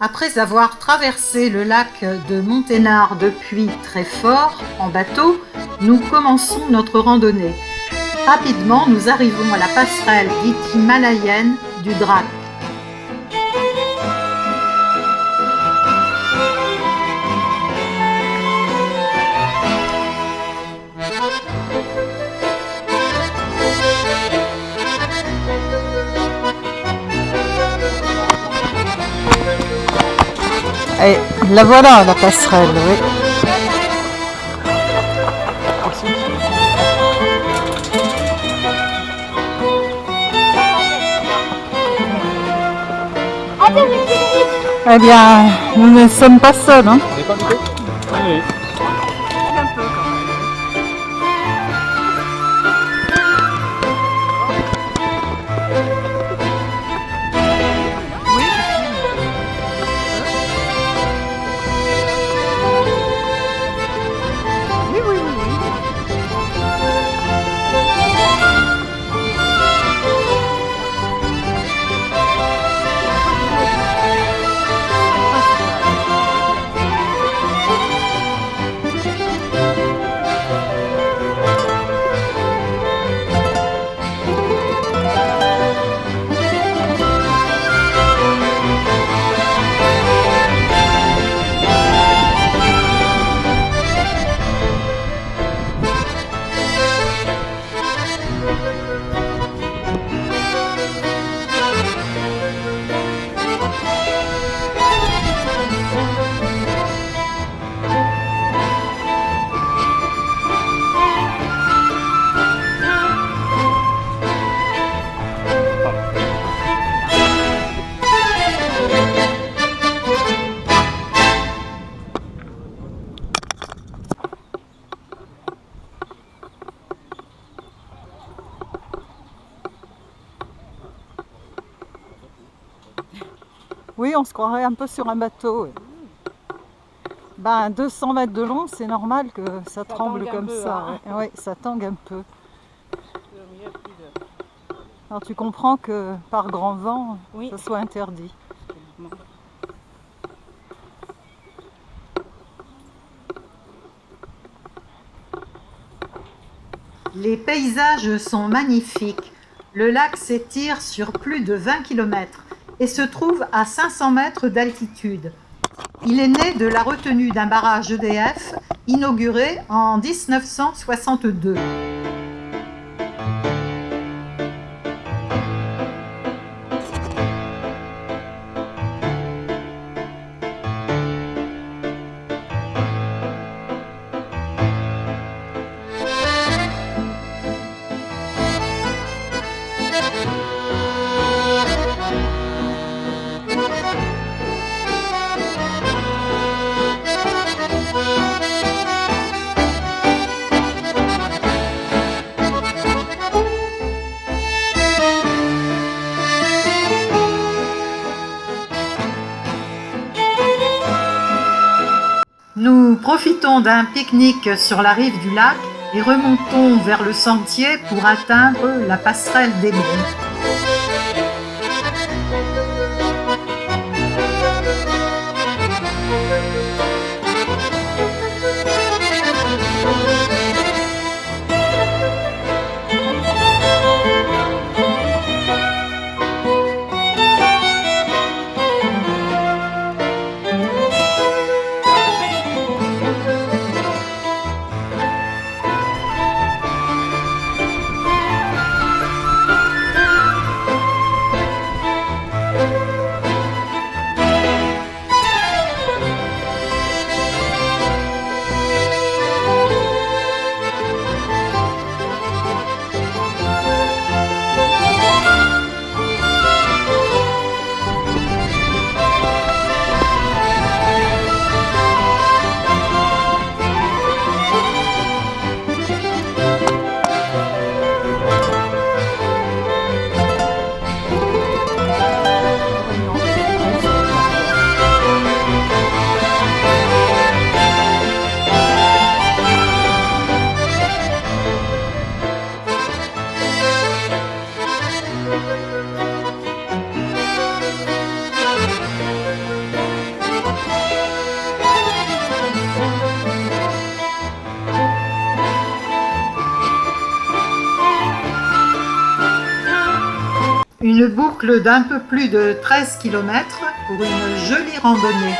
Après avoir traversé le lac de Monténard depuis Très-Fort en bateau, nous commençons notre randonnée. Rapidement, nous arrivons à la passerelle dite du Drac. Et la voilà la passerelle, oui. Eh bien, nous ne sommes pas seuls. Hein. Oui, on se croirait un peu sur un bateau. Ben, 200 mètres de long, c'est normal que ça, tremble comme ça. Hein. Oui, ça tangue un peu. Alors tu comprends que par grand vent, Oui. ça soit interdit. Les paysages sont magnifiques. Le lac s'étire sur plus de 20 km et se trouve à 500 mètres d'altitude. Il est né de la retenue d'un barrage EDF inauguré en 1962. Profitons d'un pique-nique sur la rive du lac et remontons vers le sentier pour atteindre la passerelle des Monts. Une boucle d'un peu plus de 13 km pour une jolie randonnée.